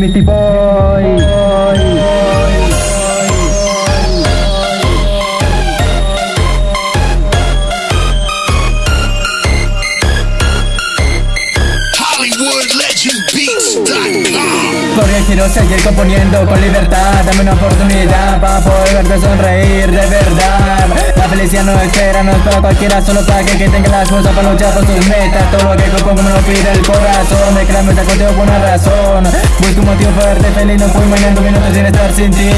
Misty Boy. Porque quiero seguir componiendo con libertad Dame una oportunidad para poder verte sonreír de verdad felicidad no espera, no es para cualquiera Solo para que, que tenga las fuerzas para luchar por sus metas. Todo lo que compongo me lo pide el corazón Me crean meta contigo por una razón. Busco un motivo para verte feliz No puedo imaginar minutos sin estar sin ti.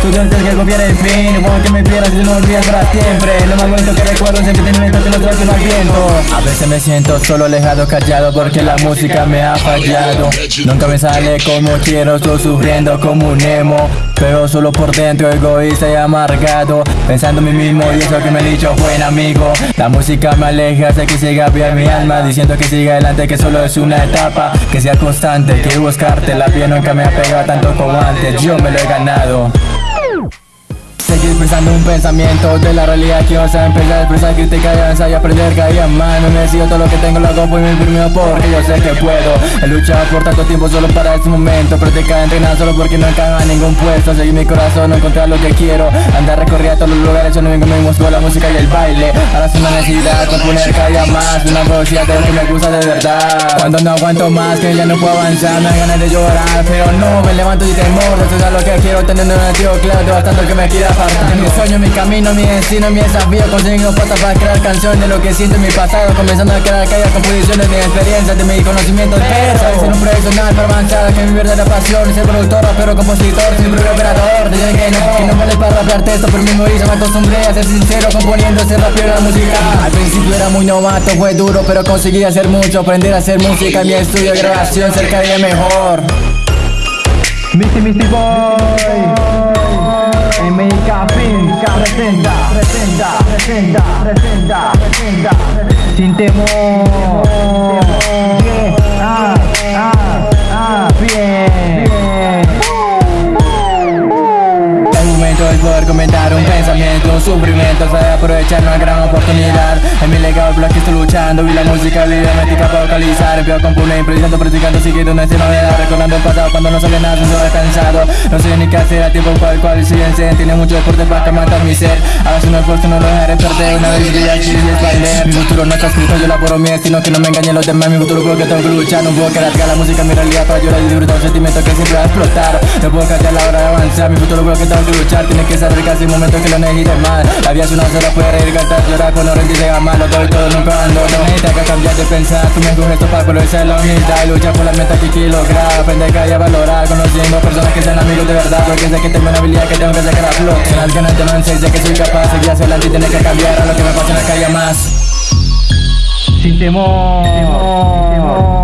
Tú sientes que confiar el fin Como que me pierdas y no olvidas para siempre. Lo más bonito que recuerdo es el sentimiento que no trae al viento. A veces me siento solo alejado, callado Porque la música me ha fallado. Nunca me sale como quiero Estoy sufriendo como un emo. Pero solo por dentro egoísta y amargado. Pensando en mí mismo y que me he dicho buen amigo La música me aleja, hace que siga bien mi alma Diciendo que siga adelante, que solo es una etapa Que sea constante, que buscarte La piel nunca me ha pegado tanto como antes Yo me lo he ganado Seguir pensando un pensamiento de la realidad que vas a empezar a expresar, crítica y avanzar y aprender cada día más. No necesito todo lo que tengo, lo hago por mi primero porque yo sé que puedo. He luchado por tanto tiempo solo para este momento Practicar, entrenar solo porque no encaja en ningún puesto. Seguir mi corazón, no encontrar lo que quiero. Andar recorrer a todos los lugares, solo vengo mismo con la música y el baile. Ahora es una necesidad, componer cada día más Una velocidad de lo que me gusta de verdad. Cuando no aguanto más, que ya no puedo avanzar Me dan ganas de llorar, pero no, me levanto y temor Eso es lo que quiero, teniendo un antiguo claro Bastante que me quiera mi sueño, mi camino, mi destino, mi desafío. Consiguiendo patas para crear canciones. Lo que siento en mi pasado Comenzando a crear calles, composiciones de experiencias, de mi conocimiento Pero ser un profesional para avanzar, que mi verdadera pasión Ser productor, pero compositor, sin propio operador. Dicen que no, que no vale para rapear texto Pero mismo hizo, me acostumbré a ser sincero Componiendo ese la música. Al principio era muy novato, fue duro Pero conseguí hacer mucho, aprender a hacer música En mi estudio de grabación, cerca de mejor. Misty Misty Boy MIK Film presenta, presenta, presenta, presenta, presenta, sin temor. Bien, ah, ah, ah, bien. El momento es poder comentar un pensamiento, un sufrimiento, sabe aprovechar una gran oportunidad. En mi legado bloque estoy luchando y la música médica para vocalizar. Empiezo a componer, improvisando, practicando, siguiendo una novedad, recordando el pasado cuando no sale nada, se cansado. No sé ni qué hacer, a tiempo cual cual siguen Tiene mucho deporte para matar mi ser. Hagas un esfuerzo, no lo dejaré perder. Una vez que ya es bailar. Mi futuro no está escrito, yo elaboro mi destino, que no me engañen los demás. Mi futuro creo que tengo que luchar, no puedo quedar la música mi realidad para llorar y disfrutar un sentimiento que siempre va a explotar. No puedo callar la hora de avanzar, mi futuro creo que tengo que luchar. Tiene que saber casi un momento que lo necesites más. La vida es una sola, puede reír, cantar, llorar cuando rendirse a mal. Lo doy todo, nunca ando. No necesitas que cambiar de pensar. Tú me escoges esto para aprovechar la humildad y luchar por la meta que quiero lograr. Aprender día a valorar, conociendo personas que sean amigos de verdad. Porque sé que tengo una habilidad que tengo que sacar a flote. Son las ganas de no sé que soy capaz. Seguir hacia adelante y tener que cambiar a lo que me apasiona cada día más. Sin temor. Sin temor.